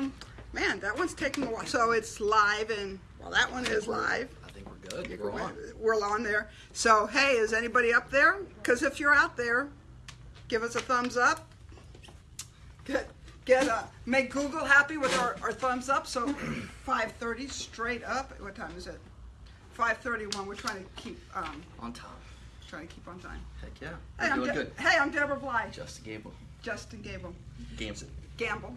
Um, man, that one's taking a while. So it's live, and well, that one is live. I think we're good. We're on. We're on there. So hey, is anybody up there? Because if you're out there, give us a thumbs up. Get get uh, make Google happy with our, our thumbs up. So 5:30 straight up. What time is it? 5:31. We're trying to keep um, On time. trying to keep on time. Heck yeah. Hey, We're I'm doing De- good. hey, I'm Deborah Bly. Justin Gable. Justin Gable. Games Gamble.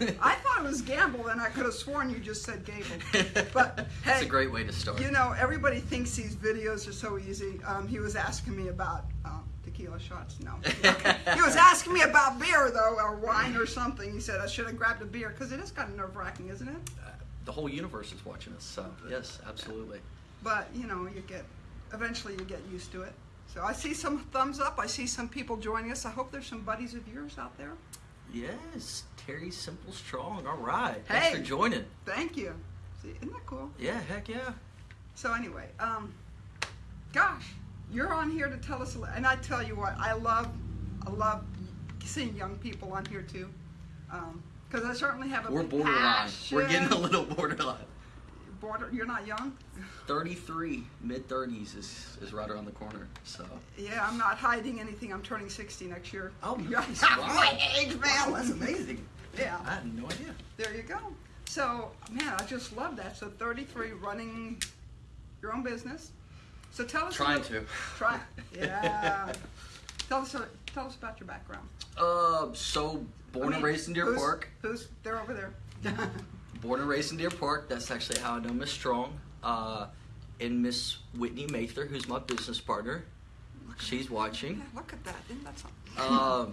I thought it was Gamble, and I could have sworn you just said Gable. But hey, It's a great way to start. You know, everybody thinks these videos are so easy. Um, he was asking me about um, tequila shots. No, he was asking me about beer though, or wine or something. He said I should have grabbed a beer because it is kind of nerve wracking, isn't it? Uh, the whole universe is watching us, so yes, absolutely. But you know, you get eventually you get used to it. So I see some thumbs up. I see some people joining us. I hope there's some buddies of yours out there. Yes, Terry Simple Strong. All right. Hey. Thanks for joining. Thank you. See, isn't that cool? Yeah, heck yeah. So anyway, um, gosh, you're on here to tell us, and I tell you what, I love, I love seeing young people on here too, because I certainly have a We're borderline. We're getting a little borderline. Border. You're not young. 33, mid 30s is, is right around the corner. So Yeah, I'm not hiding anything. I'm turning 60 next year. Oh, nice. Wow. my age, man. Wow, that's amazing. Yeah. I had no idea. There you go. So, man, I just love that. So, 33, running your own business. So, tell us. Trying little- to. Try. Yeah. tell us. Tell us about your background. Uh, so born I mean, and raised in Deer who's- Park. Who's they're over there? Born and raised in Deer Park. That's actually how I know Miss Strong. Uh, and Miss Whitney Mather, who's my business partner. She's watching. Yeah, look at that. Isn't that something? Um,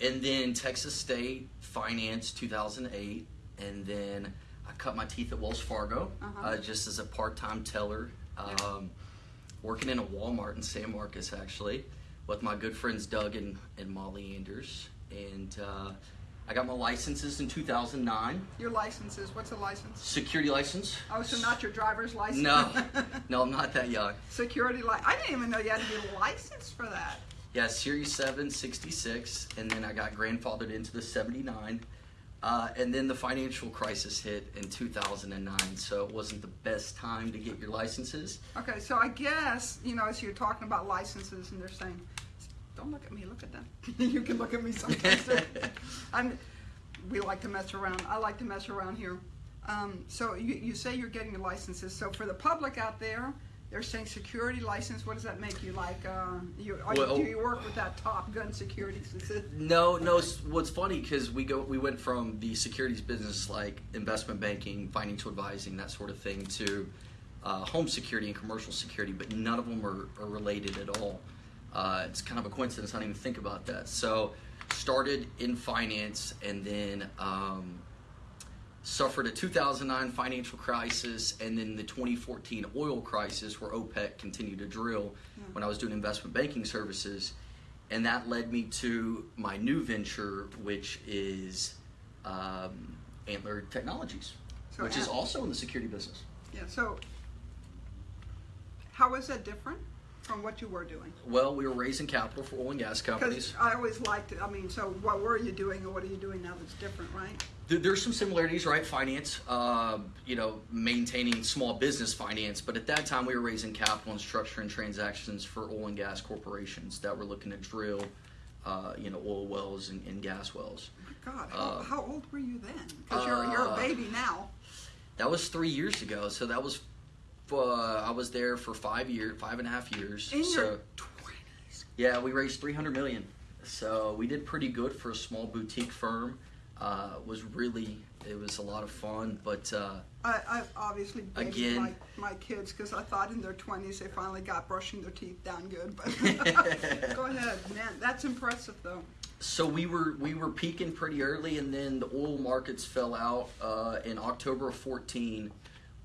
and then Texas State Finance 2008, and then I cut my teeth at Wells Fargo Uh-huh. uh, just as a part-time teller, um, working in a Walmart in San Marcos actually, with my good friends Doug and, and Molly Anders, and uh, I got my licenses in 2009, Your licenses. What's a license? security license. Oh, so not your driver's license. No, no, I'm not that young. Security license. I didn't even know you had to be licensed for that. Yeah, Series 7, 66, and then I got grandfathered into the 79. Uh, and then the financial crisis hit in 2009, so it wasn't the best time to get your licenses. Okay, so I guess you know as you're talking about licenses, and they're saying, "Don't look at me. Look at them." you can look at me sometimes. too. I'm. We like to mess around. I like to mess around here. Um, so you, you say you're getting your licenses. So for the public out there, they're saying security license. What does that make you like? Uh, you, Well- you, do you work with that Top Gun Security? No, no. What's funny because we go, we went from the securities business like investment banking, financial advising, that sort of thing, to uh, home security and commercial security, but none of them are, are related at all. Uh, it's kind of a coincidence. I didn't even think about that. So, started in finance and then um, suffered a 2009 financial crisis and then the 2014 oil crisis where OPEC continued to drill when I was doing investment banking services. And that led me to my new venture, which is um, Antler Technologies, So which is also in the security business. Yeah. So how is that different from what you were doing? Well, we were raising capital for oil and gas companies. I always liked it. I mean, so what were you doing and what are you doing now that's different, right? There- There's some similarities, right? Finance, uh, you know, maintaining small business finance, but at that time we were raising capital and structuring transactions for oil and gas corporations that were looking to drill, uh, you know, oil wells and, and gas wells. God, how, Uh, how old were you then? Because you're, you're a uh, baby now. That was three years ago, so that was, uh, I was there for five years, five and a half years. In so, your 20s. Yeah, we raised 300 million. So we did pretty good for a small boutique firm. Uh, was really, it was a lot of fun, but uh, I, I obviously Again. my, my kids because I thought in their 20s they finally got brushing their teeth down good. But go ahead, man. That's impressive, though. So we were we were peaking pretty early, and then the oil markets fell out uh, in October of 14.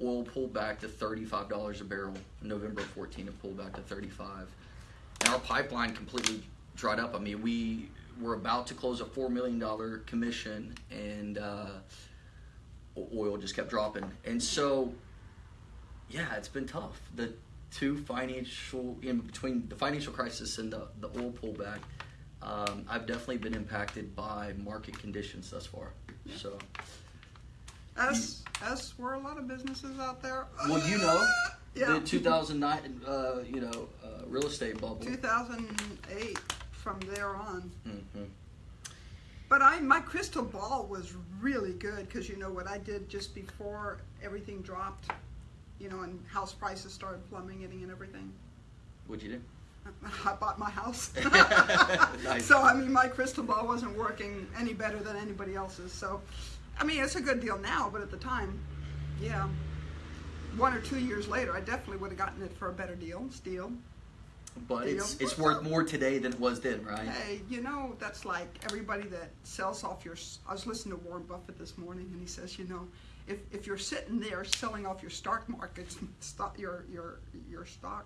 Oil pulled back to 35 dollars a barrel. November of 14, it pulled back to 35, and our pipeline completely dried up. I mean, we were about to close a four million dollar commission, and uh, oil just kept dropping. And so, yeah, it's been tough. The two financial in between the financial crisis and the the oil pullback. Um, I've definitely been impacted by market conditions thus far. So, As as were a lot of businesses out there. well, you know, Yeah. the 2009, uh, you know, uh, real estate bubble. 2008 from there on. hmm But I, my crystal ball was really good because you know what I did just before everything dropped, you know, and house prices started plummeting and everything. What'd you do? I bought my house. Nice. So I mean, my crystal ball wasn't working any better than anybody else's. So, I mean, it's a good deal now, but at the time, yeah, one or two years later, I definitely would have gotten it for a better deal. Still, But Deal. it's it's worth more today than it was then, right? Hey, you know, that's like everybody that sells off your. I was listening to Warren Buffett this morning, and he says, you know, if, if you're sitting there selling off your stock markets, stock your your your stock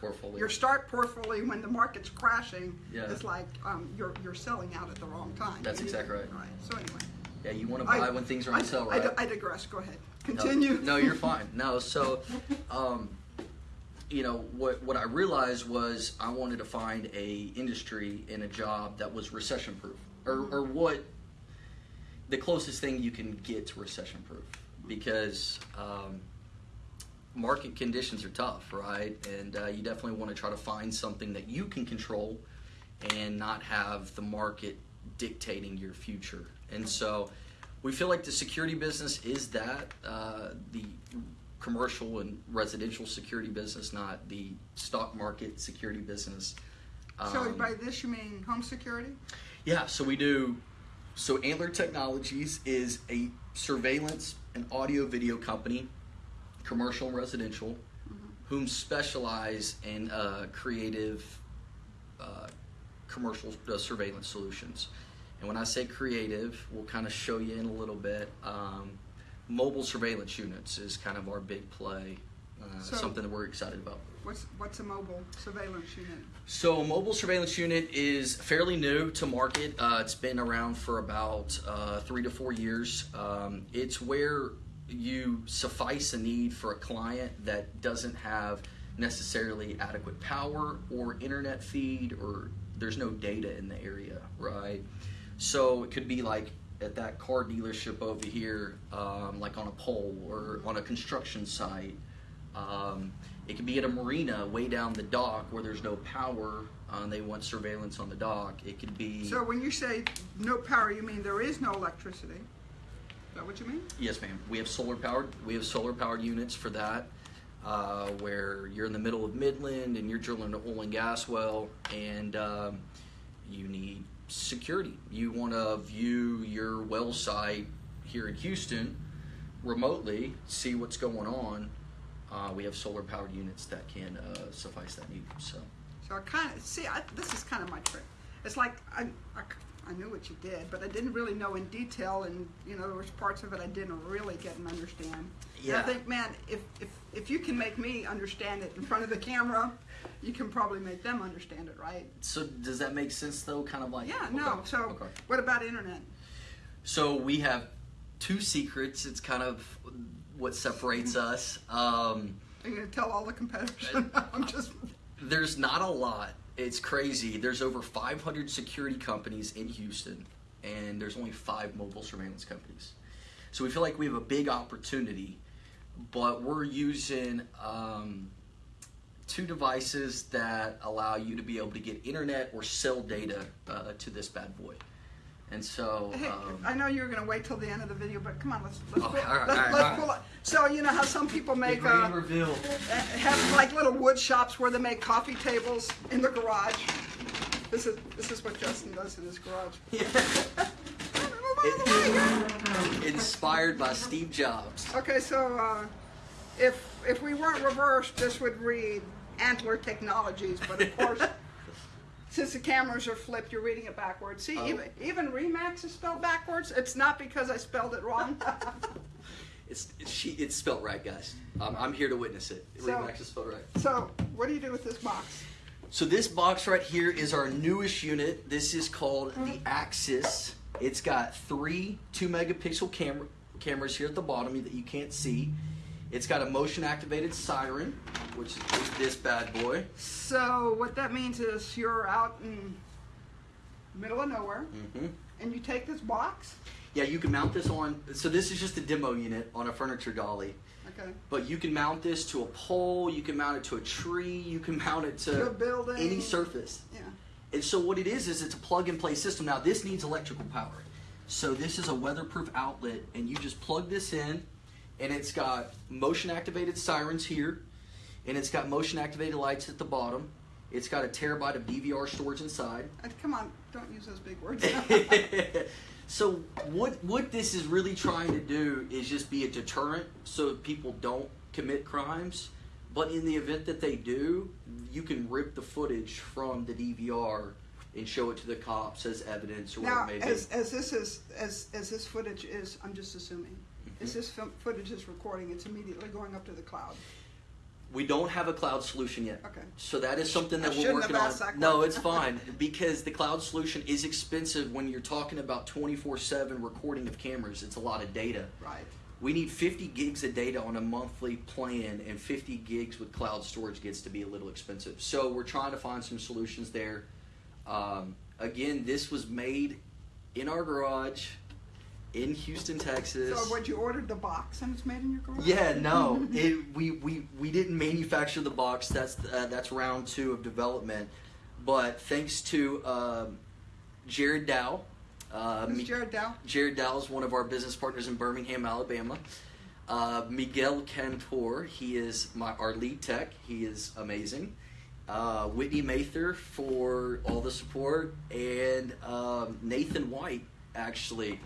Portfolio. your start portfolio when the market's crashing, Yeah. it's like um, you're you're selling out at the wrong time. That's exactly right. Right. So anyway, yeah, you want to buy I- when things are on I, sale, I, right? I digress. Go ahead. No, Continue. No, you're fine. No, so, um, you know, what what I realized was I wanted to find a industry and a job that was recession proof, or or what the closest thing you can get to recession proof, because um, market conditions are tough, right? And uh, you definitely want to try to find something that you can control and not have the market dictating your future. And so we feel like the security business is that uh, the commercial and residential security business, not the stock market security business. so Um, by this you mean home security? yeah, so we do. So Antler Technologies is a surveillance and audio video company, commercial and residential, whom specialize in uh, creative uh, commercial uh, surveillance solutions. And when I say creative, we'll kind of show you in a little bit. Um, mobile surveillance units is kind of our big play, uh, So- something that we're excited about. What's what's a mobile surveillance unit? So, a mobile surveillance unit is fairly new to market. Uh, it's been around for about uh, three to four years. Um, it's where you suffice a need for a client that doesn't have necessarily adequate power or internet feed, or there's no data in the area, right? So, it could be like at that car dealership over here, um, like on a pole or on a construction site. Um, it could be at a marina way down the dock where there's no power uh, and they want surveillance on the dock. It could be. So when you say no power, you mean there is no electricity? Is that what you mean? yes, ma'am. We have solar powered. We have solar powered units for that, uh, where you're in the middle of Midland and you're drilling an oil and gas well, and um, you need security. You want to view your well site here in Houston remotely, see what's going on. Uh, we have solar powered units that can uh, suffice that need. So. So I kind of see. I, this is kind of my trick. It's like I, I, I knew what you did, but I didn't really know in detail, and you know there was parts of it I didn't really get and understand. And Yeah. I think, man, if if if you can make me understand it in front of the camera, you can probably make them understand it, right? So does that make sense though? Kind of like Yeah. okay, No. So okay. what about internet? So we have two secrets. It's kind of what separates us. Um, Are you gonna tell all the competitors? I'm just. there's not a lot. It's crazy. There's over 500 security companies in Houston, and there's only five mobile surveillance companies. So we feel like we have a big opportunity, but we're using um, two devices that allow you to be able to get internet or cell data uh, to this bad boy. And so, Hey, um, I know you were gonna wait till the end of the video, but come on, let's let's, pull, right, let's, right, let's right. pull it. So you know how some people make uh, reveal. uh, have like little wood shops where they make coffee tables in the garage. This is this is what Justin does in his garage. Inspired by Steve Jobs. Okay, so uh, if if we weren't reversed, this would read Antler Technologies, but of course. Since the cameras are flipped, you're reading it backwards. See, Oh. even, even Remax is spelled backwards. It's not because I spelled it wrong. It's it's, she, it's spelled right, guys. I'm, I'm here to witness it. So- Remax is spelled right. so, what do you do with this box? So this box right here is our newest unit. This is called the Axis. It's got three two megapixel camera cameras here at the bottom that you can't see. It's got a motion activated siren, which is this bad boy. So what that means is you're out in middle of nowhere hmm and you take this box. Yeah, you can mount this on. So this is just a demo unit on a furniture dolly. Okay. But you can mount this to a pole. You can mount it to a tree. You can mount it to To building. any surface. Yeah. And so what it is is it's a plug and play system. Now this needs electrical power. So this is a weatherproof outlet and you just plug this in and it's got motion activated sirens here and it's got motion activated lights at the bottom. It's got a terabyte of DVR storage inside. Uh, come on, don't use those big words. so what what this is really trying to do is just be a deterrent so people don't commit crimes. But in the event that they do, you can rip the footage from the DVR and show it to the cops as evidence or now, whatever it may as, be. as this is as as this footage is, I'm just assuming. As this film, footage is recording, it's immediately going up to the cloud. We don't have a cloud solution yet. Okay. So that is something I that we're shouldn't working have on. No, it's fine because the cloud solution is expensive when you're talking about 24/7 recording of cameras. It's a lot of data. Right. We need 50 gigs of data on a monthly plan, and 50 gigs with cloud storage gets to be a little expensive. So we're trying to find some solutions there. Um, again, this was made in our garage in Houston, Texas. So, what you ordered the box and it's made in your garage? Yeah, no, it, we, we we didn't manufacture the box. That's uh, that's round two of development, but thanks to um, Jared Dow. Uh, Who's Jared Dow? Jared Dow is one of our business partners in Birmingham, Alabama. Uh, Miguel Cantor, he is my our lead tech. He is amazing. Uh, Whitney Mather for all the support, and um, Nathan White actually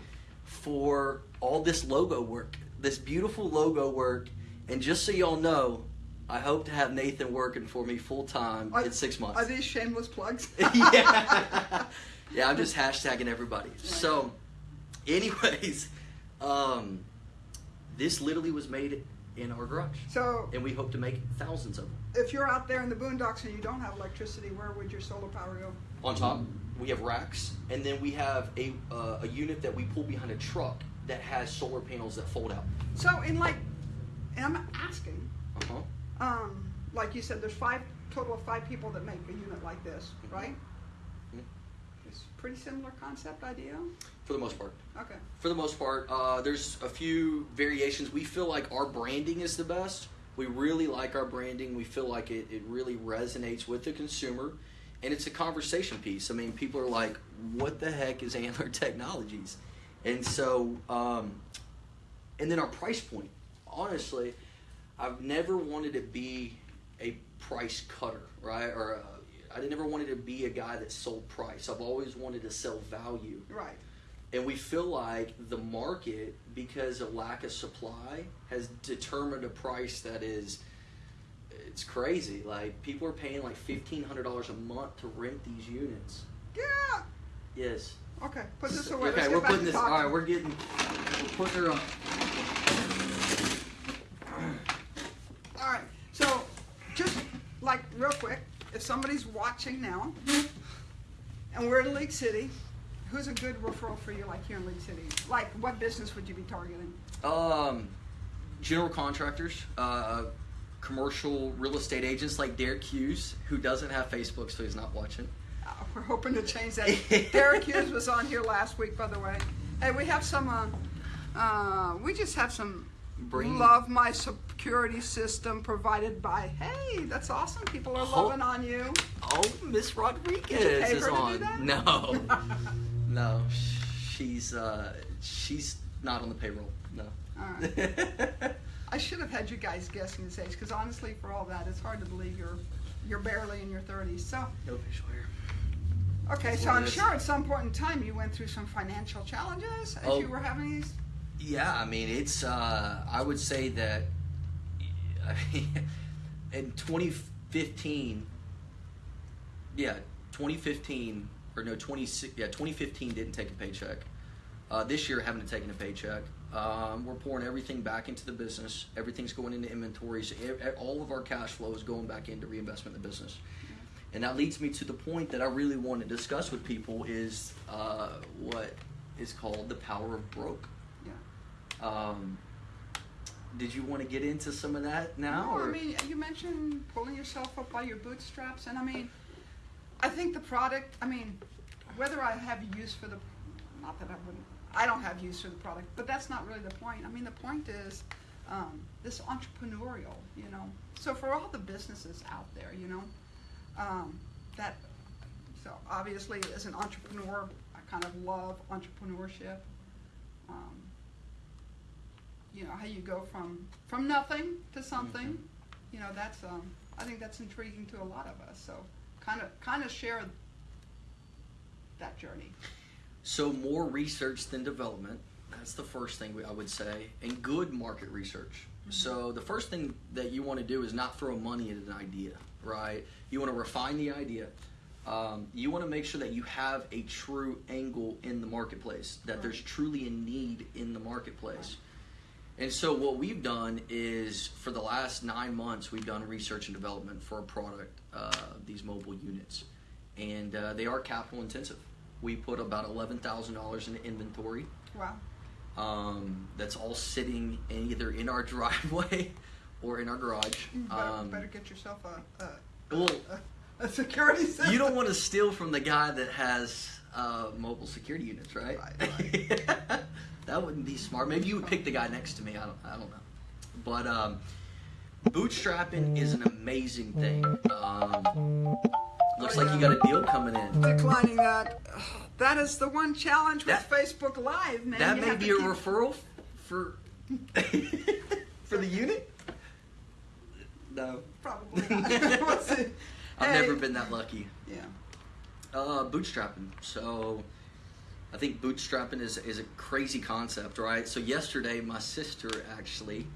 for all this logo work, this beautiful logo work. And just so y'all know, I hope to have Nathan working for me full time in six months. Are these shameless plugs? yeah. yeah, I'm just hashtagging everybody. So, anyways, um, this literally was made in our garage, So, and we hope to make thousands of them. if you're out there in the boondocks and you don't have electricity, where would your solar power go? On top, we have racks, and then we have a uh, a unit that we pull behind a truck that has solar panels that fold out. So, in like, and I'm asking, Uh huh. um, like you said, there's five total of five people that make a unit like this, Mhm. right? Mhm. It's pretty similar concept idea. For the most part. Okay. For the most part, uh, there's a few variations. We feel like our branding is the best. We really like our branding. We feel like it, it really resonates with the consumer. And it's a conversation piece. I mean, people are like, what the heck is Antler Technologies? And so, um, and then our price point. Honestly, I've never wanted to be a price cutter, right? Or uh, I never wanted to be a guy that sold price. I've always wanted to sell value. Right. And we feel like the market, because of lack of supply, has determined a price that is it's crazy. Like people are paying like fifteen hundred dollars a month to rent these units. Yeah. Yes. Okay. Put this away. Okay, we're putting this. All right, we're getting. We're putting her up. All right. So, just like real quick, if somebody's watching now, and we're in League City, who's a good referral for you, like here in League City? Like, what business would you be targeting? Um, general contractors, uh, commercial real estate agents like Derek Hughes, who doesn't have Facebook, so he's not watching. Uh, we're hoping to change that. Derek Hughes was on here last week, by the way. Hey, we have some. Uh, uh, we just have some. Bring- Love my security system provided by. Hey, that's awesome. People are Ho- loving on you. Oh, Miss Rodriguez Did you pay is her to do on. that? No, no, she's uh, she's not on the payroll. No. All right. I should have had you guys guessing this age, because honestly, for all that, it's hard to believe you're you're barely in your 30s. So, no facial hair. okay, That's so I'm sure at some point in time you went through some financial challenges as Oh. you were having these. Yeah, I mean, it's. Uh, I would say that. I mean, in 2015. Yeah, 2015 or no 26. Yeah, 2015 didn't take a paycheck. Uh, this year, having to take in a paycheck. Um, we're pouring everything back into the business. Everything's going into inventories. All of our cash flow is going back into reinvestment in the business. And that leads me to the point that I really want to discuss with people is uh, what is called the power of broke. Yeah. Um, did you want to get into some of that now? No, I mean, you mentioned pulling yourself up by your bootstraps, and I mean, I think the product. I mean, whether I have use for the, not that I wouldn't. I don't have use for the product, but that's not really the point. I mean, the point is um, this entrepreneurial, you know. So for all the businesses out there, you know, um, that. So obviously, as an entrepreneur, I kind of love entrepreneurship. Um, you know how you go from from nothing to something. Mhm. You know that's um, I think that's intriguing to a lot of us. So kind of kind of share that journey. So more research than development. That's the first thing I would say, and good market research. So the first thing that you want to do is not throw money at an idea, right? You want to refine the idea. Um, you want to make sure that you have a true angle in the marketplace, that there's truly a need in the marketplace. And so what we've done is for the last nine months, we've done research and development for a product, uh, these mobile units, and uh, they are capital intensive. We put about eleven thousand dollars in inventory. Wow. Um, that's all sitting in either in our driveway or in our garage. You better, Um, better get yourself a a, well, a, a security system. you don't want to steal from the guy that has uh, mobile security units, right? Right, that wouldn't be smart. Maybe you would pick the guy next to me. I don't. I don't know. But um, bootstrapping is an amazing thing. Um, looks like you got a deal coming in. declining that. That is the one challenge with That- Facebook Live, man. That You may be a referral for for the unit. No, Probably not. I've Hey, never been that lucky. Yeah. Uh, bootstrapping. So, I think bootstrapping is is a crazy concept, right? So yesterday, my sister actually,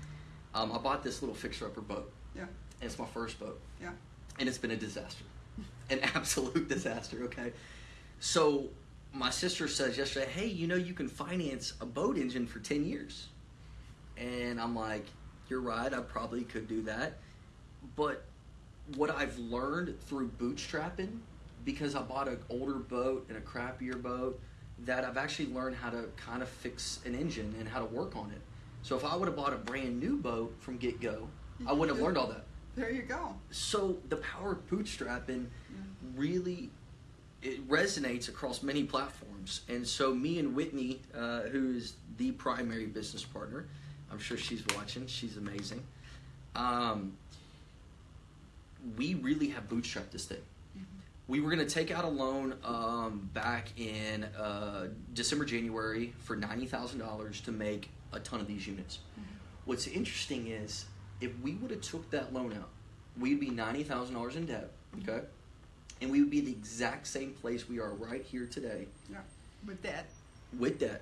um, I bought this little fixer-upper boat. Yeah. And it's my first boat, Yeah. and it's been a disaster, an absolute disaster. Okay, so my sister says yesterday, "Hey, you know you can finance a boat engine for ten years," and I'm like, "You're right. I probably could do that," but what I've learned through bootstrapping, because I bought an older boat and a crappier boat, that I've actually learned how to kind of fix an engine and how to work on it. So if I would have bought a brand new boat from get go, I wouldn't have mm-hmm. learned all that. There you go. So the power of bootstrapping really it resonates across many platforms. And so me and Whitney, uh, who is the primary business partner, I'm sure she's watching. She's amazing. Um, we really have bootstrapped this thing. We were going to take out a loan um, back in uh, December, January for ninety thousand dollars to make a ton of these units. What's interesting is if we would have took that loan out, we'd be ninety thousand dollars in debt. Okay, and we would be the exact same place we are right here today Yeah. With that. with debt,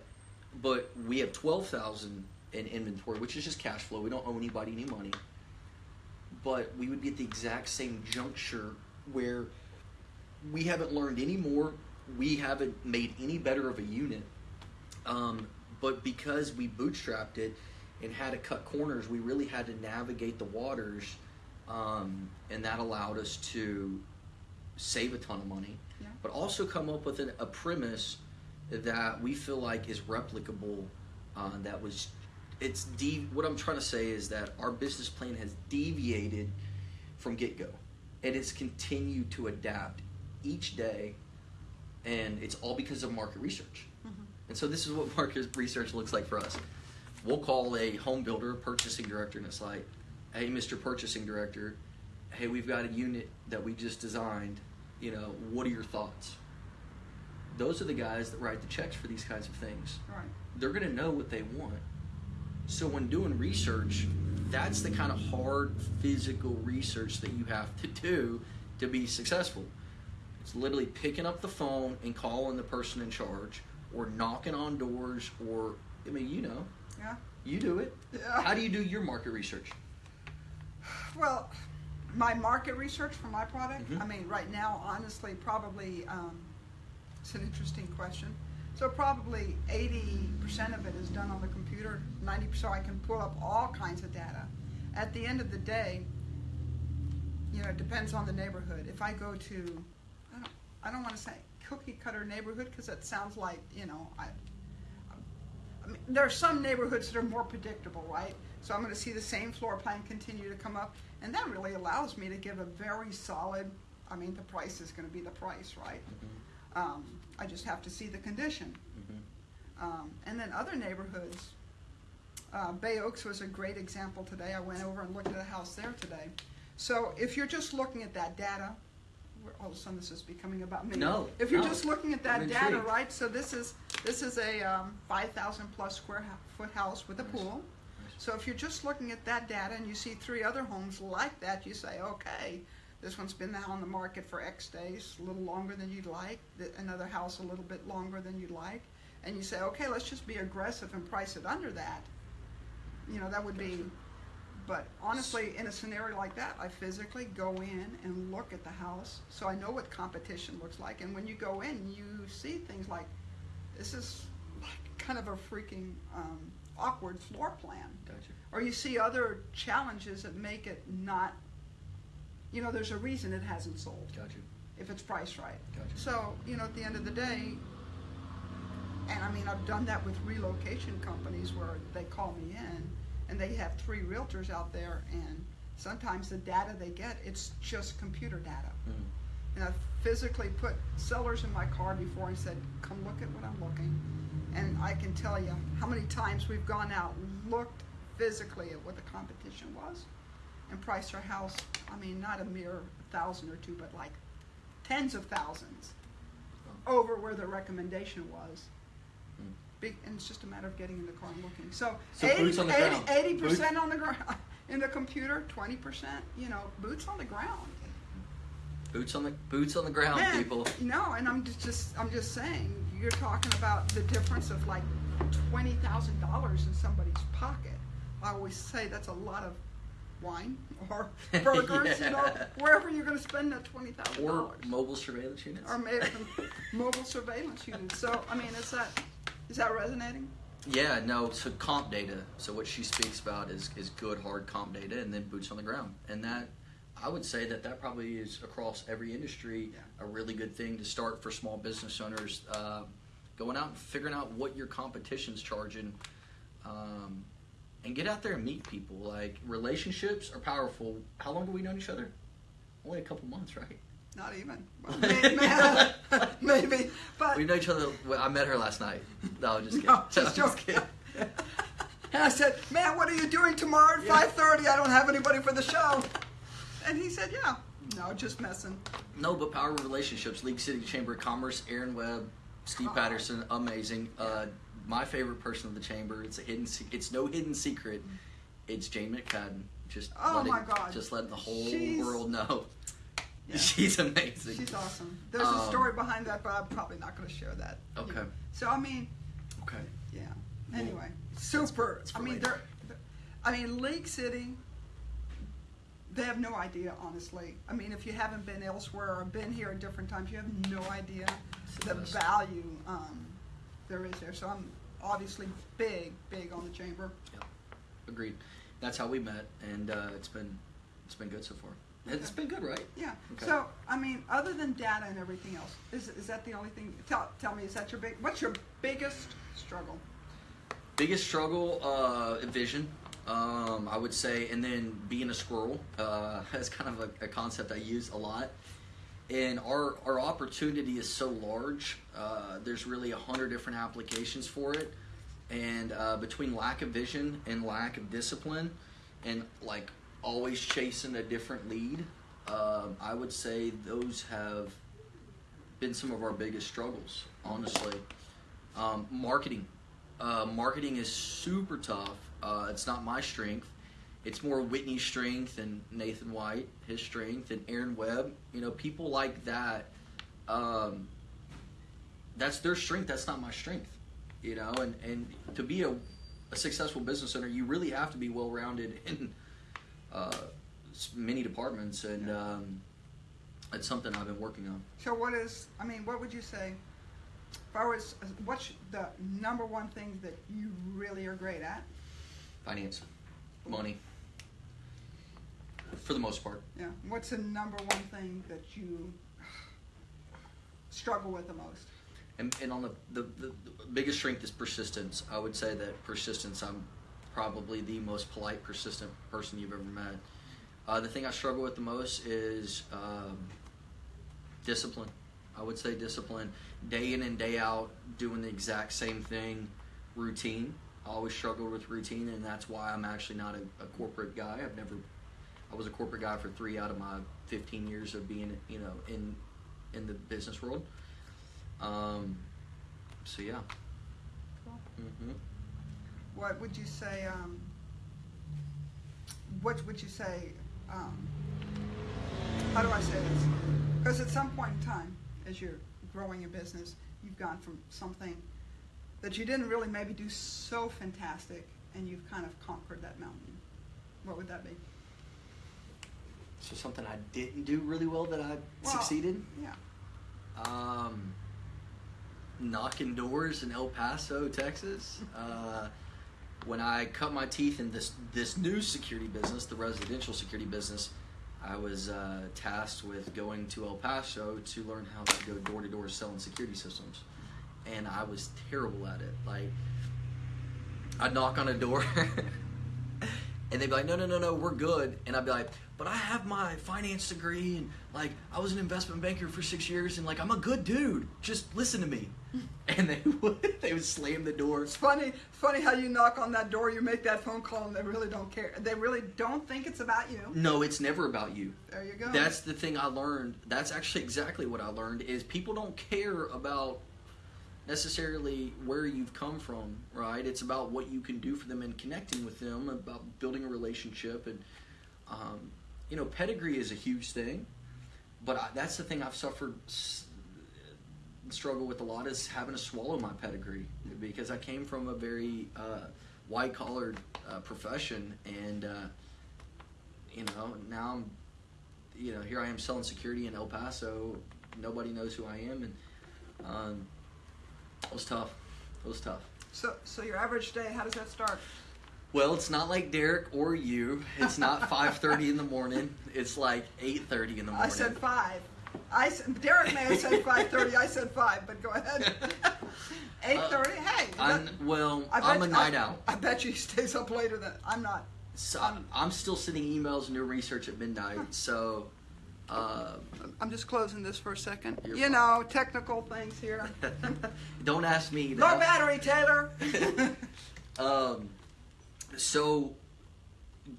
but we have twelve thousand in inventory, which is just cash flow. We don't owe anybody any money. But we would be at the exact same juncture where we haven't learned any more. We haven't made any better of a unit. Um, but because we bootstrapped it and had to cut corners, we really had to navigate the waters, um, and that allowed us to save a ton of money, Yeah. but also come up with an, a premise that we feel like is replicable. Uh, that was, it's de- What I'm trying to say is that our business plan has deviated from get go, and it's continued to adapt each day, and it's all because of market research. Mhm. And so this is what market research looks like for us. We'll call a home builder, a purchasing director, and it's like, hey, Mr. Purchasing Director, hey, we've got a unit that we just designed. You know, what are your thoughts? Those are the guys that write the checks for these kinds of things. Right. They're going to know what they want. So when doing research, that's the kind of hard physical research that you have to do to be successful. It's literally picking up the phone and calling the person in charge, or knocking on doors, or I mean, you know, Yeah. you do it. Yeah. How do you do your market research? Well, my market research for my product, Mhm. I mean, right now, honestly, probably, um, it's an interesting question. So probably eighty percent of it is done on the computer, ninety percent so I can pull up all kinds of data. At the end of the day, you know, it depends on the neighborhood. If I go to, I don't, I don't wanna say cookie cutter neighborhood, cause that sounds like, you know, I, there are some neighborhoods that are more predictable, right? So I'm going to see the same floor plan continue to come up, and that really allows me to give a very solid. I mean, the price is going to be the price, right? Um, I just have to see the condition. Mhm. Um, and then other neighborhoods, uh, Bay Oaks was a great example today. I went over and looked at a house there today. So if you're just looking at that data, all of a sudden this is becoming about me. No, If you're no. just looking at that I'm data, intrigued. right? So this is this is a um, 5,000 plus square foot house with a pool. So if you're just looking at that data and you see three other homes like that, you say, okay, this one's been now on the market for X days, a little longer than you'd like. th- Another house a little bit longer than you'd like, and you say, okay, let's just be aggressive and price it under that. You know, that would be. But honestly, in a scenario like that, I physically go in and look at the house, so I know what competition looks like. And when you go in, you see things like, this is like kind of a freaking um, awkward floor plan Gotcha. or you see other challenges that make it not you know there's a reason it hasn't sold Gotcha. if it's priced right Gotcha. so you know at the end of the day and i mean i've done that with relocation companies where they call me in and they have three realtors out there and sometimes the data they get it's just computer data Mm. and I've physically put sellers in my car before and said, come look at what I'm looking. And I can tell you how many times we've gone out, looked physically at what the competition was, and priced our house, I mean, not a mere thousand or two, but like tens of thousands over where the recommendation was. Big, and it's just a matter of getting in the car and looking. So, So 80, boots on the 80, ground. 80% on the ground in the computer, 20%, you know, boots on the ground. Boots on the boots on the ground, Man, people. No, and I'm just, just I'm just saying you're talking about the difference of like twenty thousand dollars in somebody's pocket. I always say that's a lot of wine or burgers, you know, wherever you're going to spend that twenty thousand Or dollars, mobile surveillance units. or mobile surveillance units. So I mean, is that is that resonating? Yeah, no. So comp data. So what she speaks about is is good hard comp data, and then boots on the ground. And that, I would say that that probably is across every industry Yeah. a really good thing to start for small business owners. Uh, going out and figuring out what your competition's charging, um, and get out there and meet people. Like relationships are powerful. How long have we known each other? Only a couple months, right? Not even. Well, may- may- Maybe, but We know each other. Well, I met her last night. No, I'm just kidding. No, just I'm joking. And I said, "Man, what are you doing tomorrow at Yeah. 5:30? I don't have anybody for the show." And he said, "Yeah, no, just messing." No, but power relationships. League City Chamber of Commerce, Aaron Webb, Steve Oh. Patterson, amazing. Uh, my favorite person of the chamber. It's a hidden. se- It's no hidden secret. It's Jane McCadden. Just Oh letting, my God. Just letting the whole She's- world know. Yeah. She's amazing. She's awesome. There's a Um, story behind that, but I'm probably not going to share that. Okay. So I mean, Okay. yeah. Well, Anyway, super. it's I mean, they're, they're- I mean, League City. They have no idea, honestly. I mean, if you haven't been elsewhere or been here at different times, you have no idea the value um, there is there. So I'm obviously big, big on the chamber. Agreed. That's how we met, and uh, it's been it's been good so far. It's been good, right? Yeah. Okay. So I mean, other than data and everything else, is is that the only thing? Tell tell me, is that your big? What's your biggest struggle? Biggest struggle, uh, vision. Um, I would say, and then being a squirrel uh, is kind of a, a concept I use a lot. And our our opportunity is so large. Uh, there's really a hundred different applications for it, and uh, between lack of vision and lack of discipline, and like always chasing a different lead, um, I would say those have been some of our biggest struggles. Honestly, um, marketing. Uh, marketing is super tough. Uh, it's not my strength. It's more Whitney's strength and Nathan White, his strength, and Aaron Webb. You know, people like that. Um, that's their strength. That's not my strength. You know, and, and to be a, a successful business owner, you really have to be well rounded in uh, many departments, and um, it's something I've been working on. So what is? I mean, what would you say? If I was, what's the number one thing that you really are great at? Finance, money, for the most part. Yeah. What's the number one thing that you struggle with the most? And, and on the, the, the, the biggest strength is persistence. I would say that persistence, I'm probably the most polite, persistent person you've ever met. Uh, the thing I struggle with the most is um, discipline. I would say discipline. Day in and day out, doing the exact same thing, routine. I always struggled with routine, and that's why I'm actually not a, a corporate guy. I've never. I was a corporate guy for three out of my 15 years of being, you know, in in the business world. Um, so yeah. Cool. hmm What would you say? Um, what would you say? Um, how do I say this? Because at some point in time, as you're growing your business, you've gone from something that you didn't really maybe do so fantastic, and you've kind of conquered that mountain. What would that be? So something I didn't do really well that I Well, succeeded. Yeah. Um, knocking doors in El Paso, Texas. Uh, when I cut my teeth in this this new security business, the residential security business, I was uh, tasked with going to El Paso to learn how to go door to door selling security systems, and I was terrible at it. Like, I'd knock on a door. And they'd be like, no, no, no, no, we're good. And I'd be like, but I have my finance degree and like I was an investment banker for six years and like I'm a good dude. Just listen to me. And they would they would slam the door. It's funny, funny how you knock on that door, you make that phone call, and they really don't care. They really don't think it's about you. No, it's never about you. There you go. That's the thing I learned. That's actually exactly what I learned is people don't care about necessarily where you've come from, right? It's about what you can do for them and connecting with them, about building a relationship, and um, you know, pedigree is a huge thing. But I, that's the thing I've suffered, s- struggle with a lot is having to swallow my pedigree because I came from a very uh, white collar uh, profession, and uh, you know, now I'm, you know, here I am selling security in El Paso. Nobody knows who I am, and um, it was tough. It was tough. so, so your average day, how does that start? Well, it's not like Derek or you. It's not 5:30 in the morning. It's like 8:30 in the morning. I said five. I said, Derek may have said five thirty. I said five, but go ahead. Eight thirty. hey, Uh, I'm, well, I bet I'm a you- night I, owl. I bet you he stays up later than I'm not. So I'm, I'm still sending emails and doing research at midnight. So, uh, I'm just closing this for a second. You're fine. know, technical things here. don't ask me. no battery, Taylor. Um, so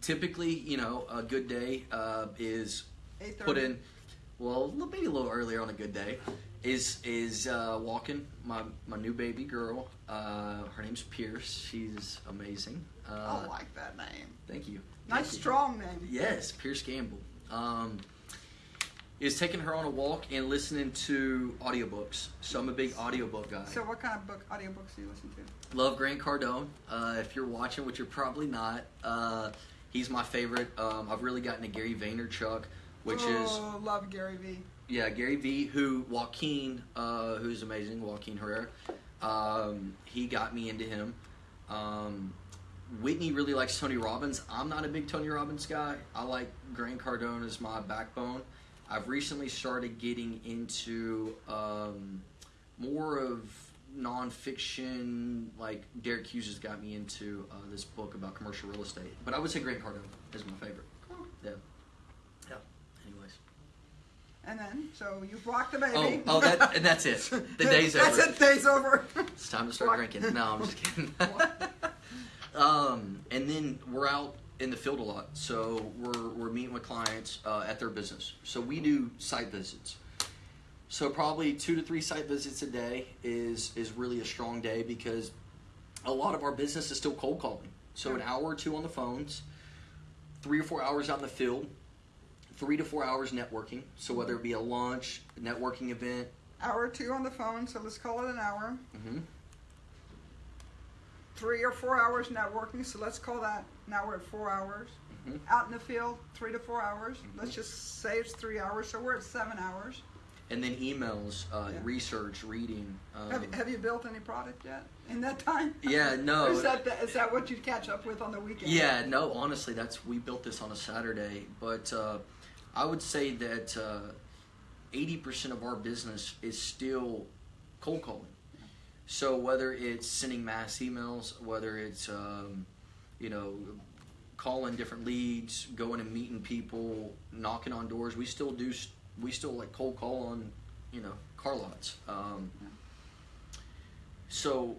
typically, you know, a good day uh, is put in. Well, maybe a little earlier on a good day is is uh, walking my my new baby girl. Uh, her name's Pierce. She's amazing. Uh, I like that name. Thank you. Nice, Thank you. strong name. Yes, Pierce Gamble. Um, is taking her on a walk and listening to audiobooks. So I'm a big audiobook guy. So, what kind of book, audiobooks do you listen to? Love Grant Cardone. Uh, if you're watching, which you're probably not, uh, he's my favorite. Um, I've really gotten to Gary Vaynerchuk, which is oh, love Gary Vee. yeah Gary V. Who Joaquin, uh, who's amazing, Joaquin Herrera. Um, he got me into him. Um, Whitney really likes Tony Robbins. I'm not a big Tony Robbins guy. I like Grant Cardone as my backbone. I've recently started getting into um, more of nonfiction. Like Derek Hughes has got me into uh, this book about commercial real estate. But I would say Grant Cardone is my favorite. Yeah. And then, so you've rocked the baby. Oh, oh, that and that's it. The day's That's over. it. Day's over. It's time to start drinking. No, I'm just kidding. um, and then we're out in the field a lot, so we're we're meeting with clients uh, at their business. So we do site visits. So probably two to three site visits a day is is really a strong day because a lot of our business is still cold calling. So an hour or two on the phones, three or four hours out in the field, three to four hours networking. So whether it be a launch, a networking event. hour or two on the phone, so let's call it an hour. hmm Three or four hours networking, so let's call that now we're at four hours. Mhm. Out in the field, three to four hours. Mhm. Let's just say it's three hours, so we're at seven hours. and then emails, uh, Yeah. research, reading. Um, have, have you built any product yet in that time? Yeah, no. Is that the, is that what you catch up with on the weekend? yeah, no. Honestly, that's we built this on a Saturday, but uh, I would say that uh, eighty percent of our business is still cold calling. So whether it's sending mass emails, whether it's um, you know calling different leads, going and meeting people, knocking on doors, we still do. We still like cold call on you know, car lots. Um, so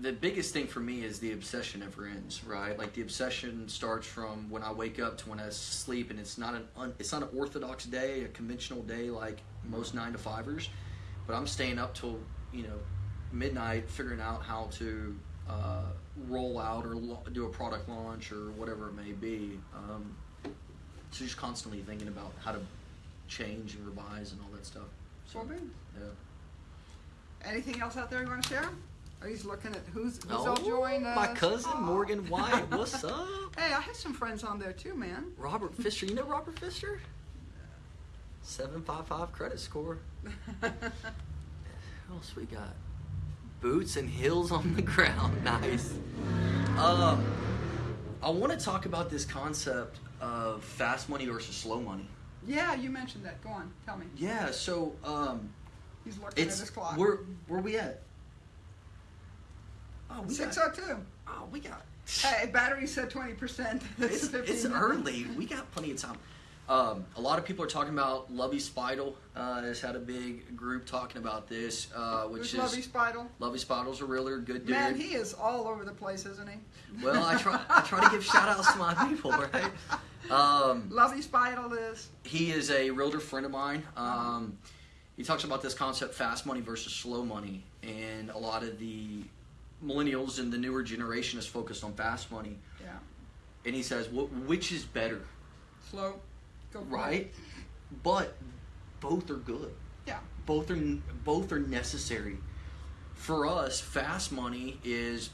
the biggest thing for me is the obsession never ends, right? Like the obsession starts from when I wake up to when I sleep, and it's not an un, it's not an orthodox day, a conventional day like most nine to fivers, but I'm staying up till you know midnight figuring out how to uh, roll out or lo- do a product launch or whatever it may be. Um, so just constantly thinking about how to change and revise and all that stuff. So, yeah. Anything else out there you want to share? You looking at who's, who's all joined us? Oh, my cousin Aw. Morgan White. What's up? Hey, I have some friends on there too, man. Robert Fisher. You know Robert Fisher? Seven five five credit score. What else we got? Boots and heels on the ground. Nice. Um, I want to talk about this concept of fast money versus slow money. yeah, you mentioned that. Go on, tell me. Yeah. So um, He's looking at his clock. where where we at? Oh, we Six got. oh two. Oh, we got. Hey, battery said twenty percent. it's, it's early. We got plenty of time. Um, a lot of people are talking about Lovey Spidel uh, has had a big group talking about this, uh, which Who's is Lovey Spidel? Lovey Spidel's a realtor, good dude. Man, he is all over the place, isn't he? well, I try I try to give shout outs to my people, right? Um, Lovey Spidel is. he is a realtor friend of mine. Um, he talks about this concept fast money versus slow money, and a lot of the millennials and the newer generation is focused on fast money. Yeah. And he says, "Wh- which is better? Slow. Go right? But both are good. Yeah. Both are both are necessary. For us, fast money is,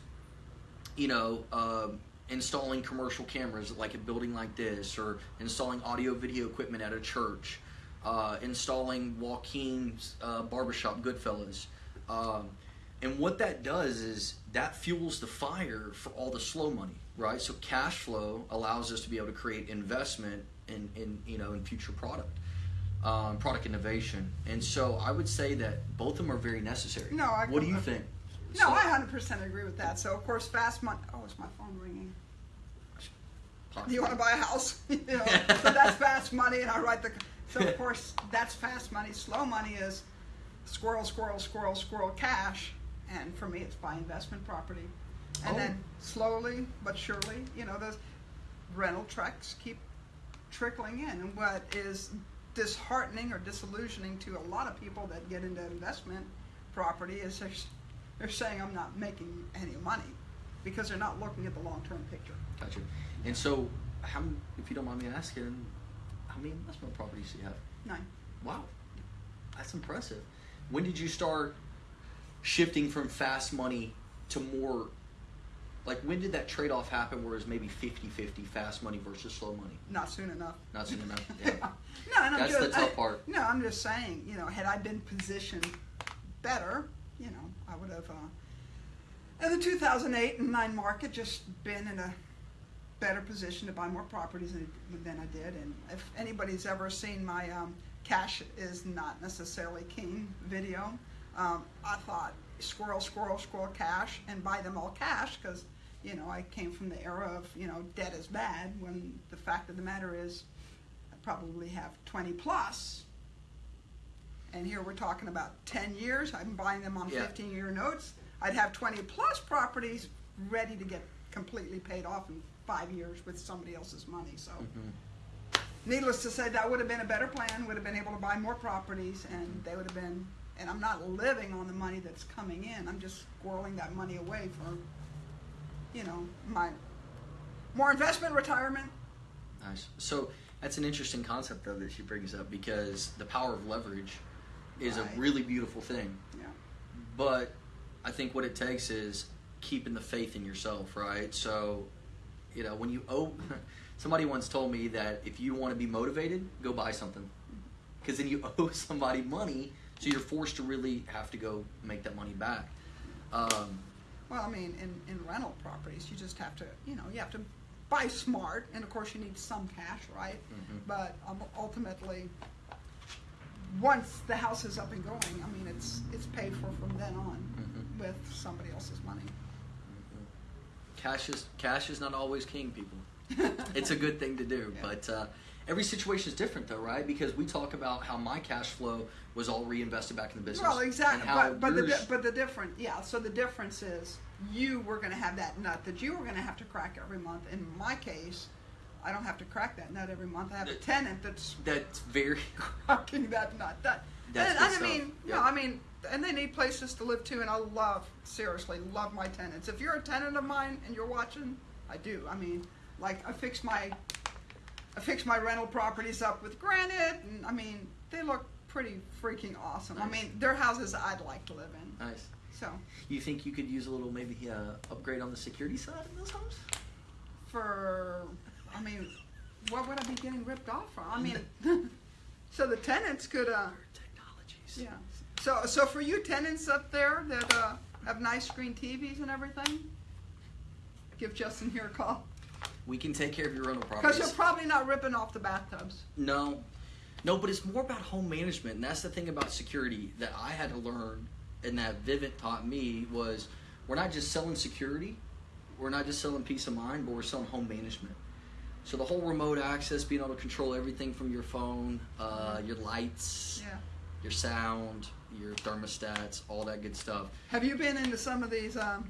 you know, um installing commercial cameras like a building like this, or installing audio video equipment at a church, uh, installing Joaquin's uh, barbershop, Goodfellas. Um, and what that does is that fuels the fire for all the slow money, right? So cash flow allows us to be able to create investment in, in you know in future product, um, product innovation. And so I would say that both of them are very necessary. No, I What do you think? No, So- I hundred percent agree with that. So of course, fast money. Oh, is my phone ringing? Do you want to buy a house? you know, so that's fast money, and I write the. So of course, that's fast money. Slow money is squirrel, squirrel, squirrel, squirrel, cash, and for me, it's buy investment property, and Oh. then slowly but surely, you know, those rental trucks keep trickling in. And what is disheartening or disillusioning to a lot of people that get into investment property is they're, they're saying I'm not making any money because they're not looking at the long-term picture. Gotcha. And so, how, if you don't mind me asking, how many investment properties do you have? Nine. Wow, that's impressive. When did you start shifting from fast money to more? Like, when did that trade off happen where it was maybe 50 50 fast money versus slow money? Not soon enough. Not soon enough. Yeah. no, and I'm just, the tough I- part. No, I'm just saying, you know, had I been positioned better, you know, I would have, uh, in the 2008 and 9 market, just been in a better position to buy more properties than, than I did. And if anybody's ever seen my um, cash is not necessarily king video, um, I thought squirrel, squirrel, squirrel cash and buy them all cash because, you know, I came from the era of, you know, debt is bad when the fact of the matter is I probably have 20 plus. And here we're talking about 10 years. I'm buying them on Yeah. 15 year notes. I'd have 20 plus properties ready to get completely paid off in five years with somebody else's money. So, Mhm. needless to say, that would have been a better plan. Would have been able to buy more properties, and they would have been. And I'm not living on the money that's coming in. I'm just squirreling that money away for, you know, my more investment, retirement. Nice. So that's an interesting concept though that she brings up because the power of leverage is Right. a really beautiful thing. Yeah. But I think what it takes is keeping the faith in yourself, right? So, you know, when you owe, somebody once told me that if you want to be motivated, go buy something. Because then you owe somebody money, so you're forced to really have to go make that money back. Um, Well, I mean, in, in rental properties, you just have to, you know, you have to buy smart, and of course, you need some cash, right? Mhm. But um, ultimately, once the house is up and going, I mean, it's it's paid for from then on Mhm. with somebody else's money. cash is cash is not always king, people. it's a good thing to do, Yeah. but uh, every situation is different though, right? Because we talk about how my cash flow was all reinvested back in the business. Well, exactly, but, but the, but the different, yeah, so the difference is, you were gonna have that nut that you were gonna have to crack every month. In my case, I don't have to crack that nut every month, I have a tenant that's that's very cracking that nut. That, That's and, I mean, Yeah. no, I mean, and they need places to live too, and I love, seriously, love my tenants. If you're a tenant of mine and you're watching, I do, I mean, like, I fix my, I fix my rental properties up with granite, and, I mean, they look pretty freaking awesome. I mean, they're houses I'd like to live in, nice. so. You think you could use a little maybe uh, upgrade on the security side in those homes? for, I mean, what would I be getting ripped off from? I mean, so the tenants could, uh, Technologies. yeah. So, so for you tenants up there that uh, have nice screen TVs and everything, give Justin here a call We can take care of your rental properties. because you're probably not ripping off the bathtubs. No, no, but it's more about home management, and that's the thing about security that I had to learn, and that Vivint taught me was we're not just selling security, we're not just selling peace of mind, but we're selling home management. So the whole remote access, being able to control everything from your phone, uh, your lights, Yeah. your sound, your thermostats, all that good stuff. Have you been into some of these, um,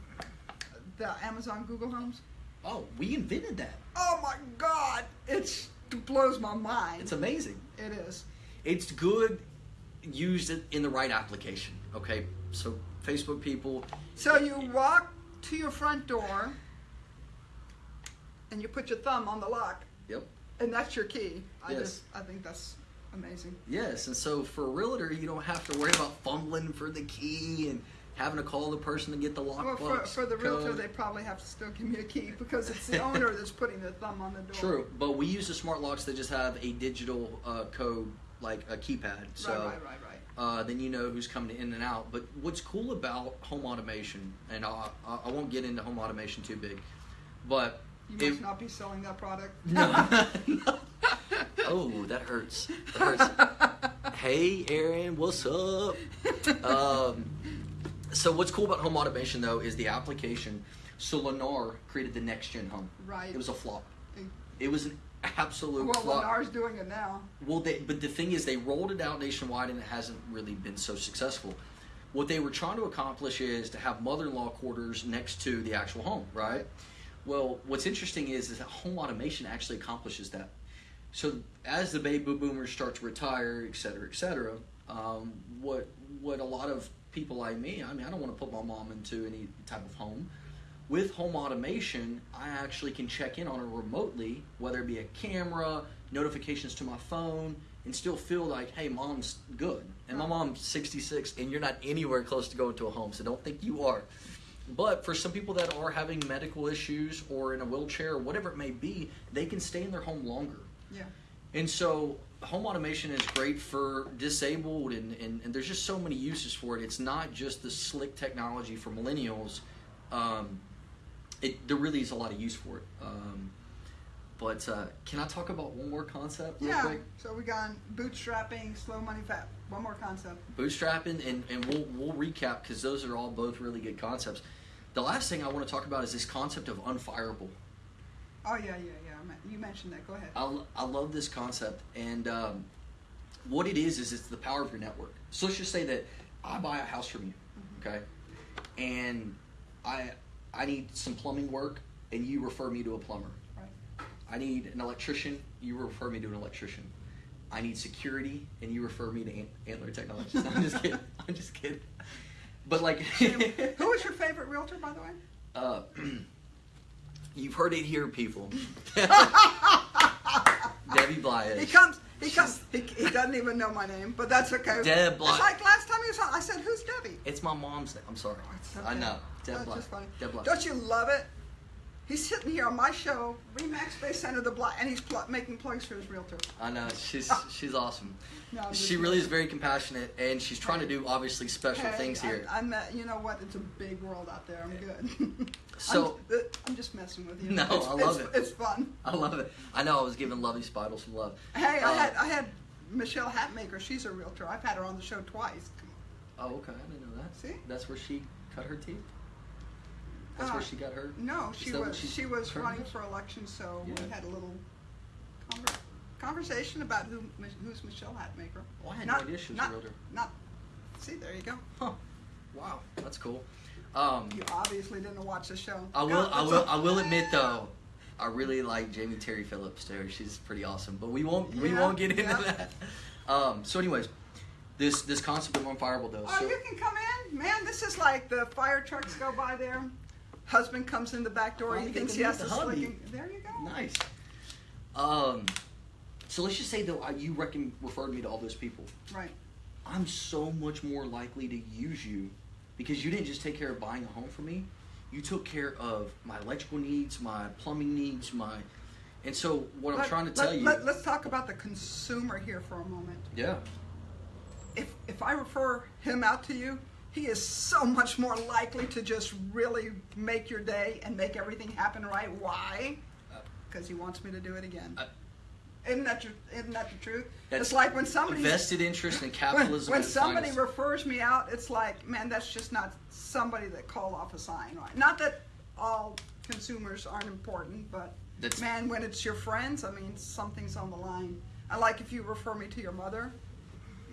the Amazon Google Homes? Oh, we invented that. Oh my God! It's, it blows my mind. It's amazing. it is. it's good used in- in the right application. Okay, so Facebook people, So you walk to your front door and you put your thumb on the lock, yep, and that's your key. I Yes. just, I think that's amazing. yes, and so for a realtor, you don't have to worry about fumbling for the key and having to call the person to get the lock. Well, for, for the realtor, code. they probably have to still give me a key because it's the owner that's putting their thumb on the door. True, but we use the smart locks that just have a digital uh, code like a keypad. So right, right, right, right. uh, then you know who's coming in and out. But what's cool about home automation, and I, I, won't get into home automation too big, but You it- must not be selling that product. No. oh, that hurts. That hurts. hey, Aaron, what's up? Um, so, what's cool about home automation though is the application. So, Lennar created the next gen home. Right. It was a flop. It was an absolute well, flop. Lennar's doing it now. Well, they, but the thing is, they rolled it out nationwide, and it hasn't really been so successful. What they were trying to accomplish is to have mother-in-law quarters next to the actual home, right? Well, what's interesting is, is that home automation actually accomplishes that. So as the baby boomers start to retire, et cetera, et cetera, um, what what a lot of people like me, I mean, I don't want to put my mom into any type of home. With home automation, I actually can check in on her remotely, whether it be a camera, notifications to my phone, and still feel like, hey, mom's good. And my mom's 66, and you're not anywhere close to going to a home, so don't think you are. But for some people that are having medical issues or in a wheelchair or whatever it may be, they can stay in their home longer. Yeah. And so home automation is great for disabled and, and, and there's just so many uses for it. It's not just the slick technology for millennials. Um, it, there really is a lot of use for it. Um, but uh, can I talk about one more concept real Yeah. quick? So we got bootstrapping, slow money fat. One more concept. Bootstrapping and, and we'll, we'll recap because those are all both really good concepts. The last thing I want to talk about is this concept of unfireable. Oh yeah, yeah, yeah. You mentioned that. Go ahead. I, I love this concept, and um, what it is is it's the power of your network. So let's just say that I buy a house from you, okay, and I I need some plumbing work, and you refer me to a plumber. Right. I need an electrician, you refer me to an electrician. I need security, and you refer me to Ant- Antler Technologies. No, I'm just kidding. I'm just kidding. But like, Who is your favorite realtor, by the way? uh, you've heard it here, people. Debbie Blyas. He comes. He comes. He, he doesn't even know my name, but that's okay. Deb It's Bly- like last time he was on. I said, "Who's Debbie?" It's my mom's name. I'm sorry. It's I know. Deb funny. Deb Black. Don't you love it? He's sitting here on my show, Remax Space Center, the block, and he's pl- making plugs for his realtor. I know. She's she's awesome. No, She really is very compassionate, and she's trying to do obviously special Hey, things here. I, I'm, uh, you know what? It's a big world out there. I'm good. So- I'm, I'm just messing with you. No, it's, I love it's, it. It's fun. I love it. I know. I was giving Lovey Spidle some love. Hey, I had I had Michelle Hatmaker. She's a realtor. I've had her on the show twice. Oh, okay. I didn't know that. See? That's where she cut her teeth. That's Uh, where she got her. No, she was she was running for election, so Yeah. we had a little conver- conversation about who who's Michelle Hatmaker. Oh, I had not, no idea she was not, a realtor. Not. See, there you go. Huh. Wow, that's cool. Um, You obviously didn't watch the show. I will. No, I will. I will admit though, I really like Jamie Terry Phillips too. She's pretty awesome. But we won't. We won't get into yeah. that. Um, so, anyways, this this concept of unfireable though. Oh, so, you can come in, man. This is like the fire trucks go by there. Husband comes in the back door. He thinks he has to in- There you go. nice. Um, so let's just say though, you reckon referred me to all those people. Right. I'm so much more likely to use you because you didn't just take care of buying a home for me. You took care of my electrical needs, my plumbing needs, my. And so what I'm trying to let- tell you. Let, us talk about the consumer here for a moment. yeah. If if I refer him out to you, he is so much more likely to just really make your day and make everything happen right. Why? Uh, Because he wants me to do it again. Uh, isn't that tr- isn't that the truth? It's like when somebody vested interest in capitalism. when its somebody finest. refers me out, it's like, man, that's just not somebody that called off a sign. Right? Not that all consumers aren't important, but That's- man, when it's your friends, I mean, something's on the line. I like if you refer me to your mother.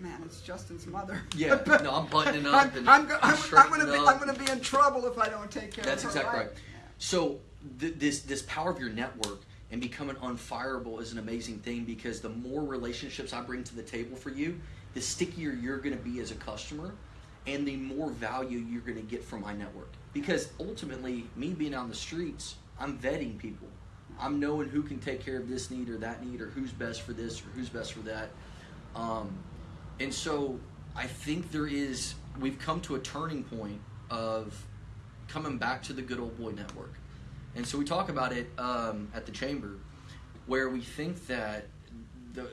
Man, it's Justin's mother. Yeah, no, I'm buttoning up I'm, I'm, I'm, I'm gonna be. I'm gonna be in trouble if I don't take care That's of her. exactly right. right? So th- this this power of your network and becoming unfireable is an amazing thing because the more relationships I bring to the table for you, the stickier you're going to be as a customer, and the more value you're going to get from my network. Because ultimately, me being on the streets, I'm vetting people. I'm knowing who can take care of this need or that need, or who's best for this or who's best for that. Um, and so I think there is, we've come to a turning point of coming back to the good old boy network. And so we talk about it um, at the chamber, where we think that the,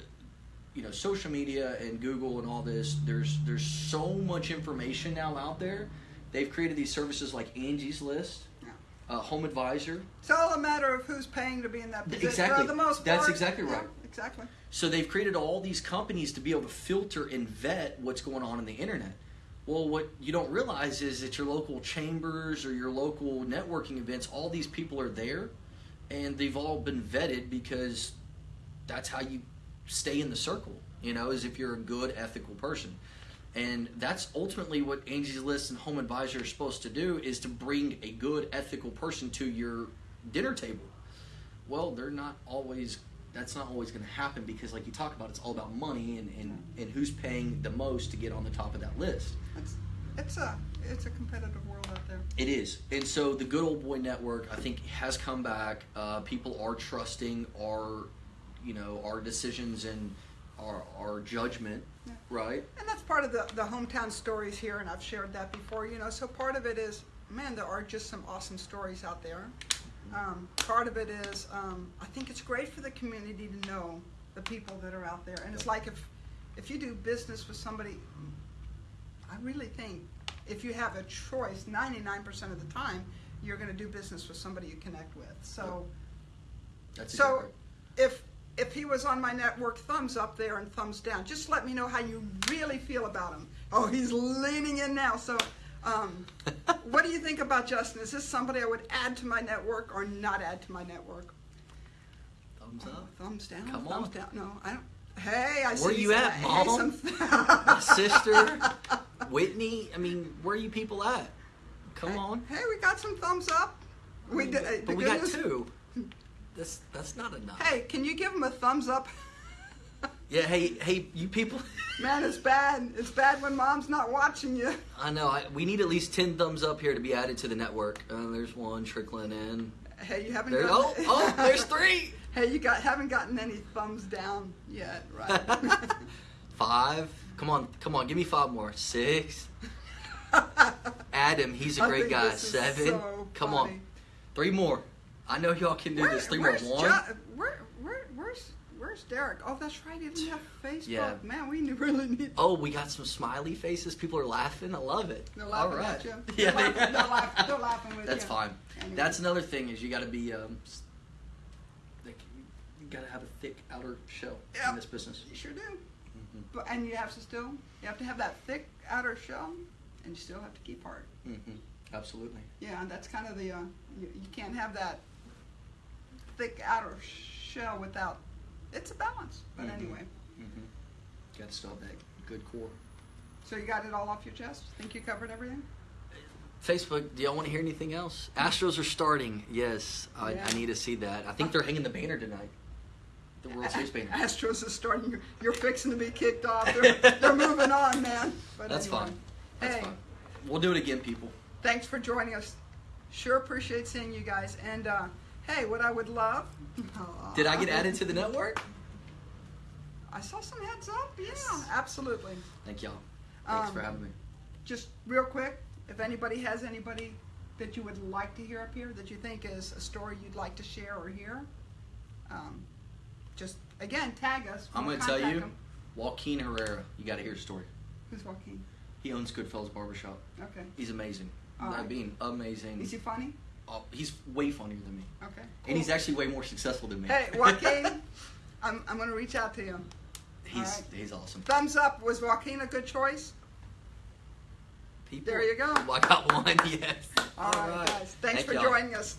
you know, social media and Google and all this, there's there's so much information now out there. They've created these services like Angie's List, Yeah. uh, Home Advisor. It's all a matter of who's paying to be in that position. Exactly. For the most That's part. exactly Yeah, right. exactly. So they've created all these companies to be able to filter and vet what's going on in the internet. Well, what you don't realize is that your local chambers or your local networking events, all these people are there, and they've all been vetted because that's how you stay in the circle. You know, is if you're a good, ethical person, and that's ultimately what Angie's List and Home Advisor are supposed to do: is to bring a good, ethical person to your dinner table well they're not always that's not always going to happen because like you talk about it's all about money and, and, and who's paying the most to get on the top of that list It's it's a it's a competitive world out there. it is and so the good old boy network i think has come back uh, people are trusting our you know our decisions and our, our judgment Yeah. right And that's part of the, the hometown stories here, and I've shared that before, you know. So part of it is, man, there are just some awesome stories out there. Um, part of it is, um, I think it's great for the community to know the people that are out there. And it's like if, if you do business with somebody, I really think if you have a choice, 99% of the time, you're going to do business with somebody you connect with. So. that's So, exactly- if if he was on my network, thumbs up there and thumbs down. Just let me know how you really feel about him. Oh, he's leaning in now. So, um, what do you think about Justin? Is this somebody I would add to my network or not add to my network? thumbs Oh, up thumbs down. Come thumbs on. down. No, I don't. Hey, I Where see you some- at, hey, Mom? some- my sister whitney i mean where are you people at come on Hey, we got some thumbs up. We did, uh, but we good got news- two that's that's not enough Hey, can you give him a thumbs up? Yeah, hey, hey, you people. Man, it's bad. It's bad when mom's not watching you. I know. I, we need at least ten thumbs up here to be added to the network. Uh, there's one trickling in. Hey, you haven't There, gotten oh, oh, there's three. Hey, you got haven't gotten any thumbs down yet, right? Five. Come on, come on. Give me five more. Six. Adam, he's a I great guy. Seven. so come funny. on. Three more. I know y'all can do Where- this. Three more. One. Jo- where, where, where's, where's Derek? Oh, that's right. He doesn't have Facebook. Yeah. Man, we really need. Oh, we got some smiley faces. People are laughing. I love it. They're laughing All right. at you. Yeah, They're they- laughing- they're laughing- they're laughing with That's you. fine. Anyway. That's another thing is you got to be um, like you, got to have a thick outer shell Yeah. in this business. You sure do. hmm But and you have to still, you have to have that thick outer shell, and you still have to keep heart. hmm Absolutely. Yeah, and that's kind of the uh, you, you can't have that thick outer shell without it's a balance. But Mhm. anyway, Mm-hmm. Got to still have that good core. so you got it all off your chest. Think you covered everything? Facebook, do y'all want to hear anything else? Astros are starting. Yes, I, Yeah. I need to see that. I think they're hanging the banner tonight. The World Series banner. Astros is starting. You're, you're fixing to be kicked off. They're, they're moving on, man. But That's anyway. fine. That's hey, fine. We'll do it again, people. thanks for joining us. Sure appreciate seeing you guys. And uh, hey, what I would love. Did I get added to the network? I saw some heads up. Yeah, absolutely. Thank y'all. Thanks for Um, having me. Just real quick, if anybody has anybody that you would like to hear up here that you think is a story you'd like to share or hear, um, just again tag us. I'm going to tell contact you, 'em. Joaquin Herrera. You got to hear his story. Who's Joaquin? He owns Goodfellas Barbershop. Okay. He's amazing. All I right. mean, amazing. Is he funny? Oh, he's way funnier than me, Okay. and he's actually way more successful than me. Hey, Joaquin, I'm, I'm going to reach out to him. he's all right. he's awesome. Thumbs up. Was Joaquin a good choice? People, There you go. I got one. Yes. All right, guys. Thanks Thank for y'all. joining us.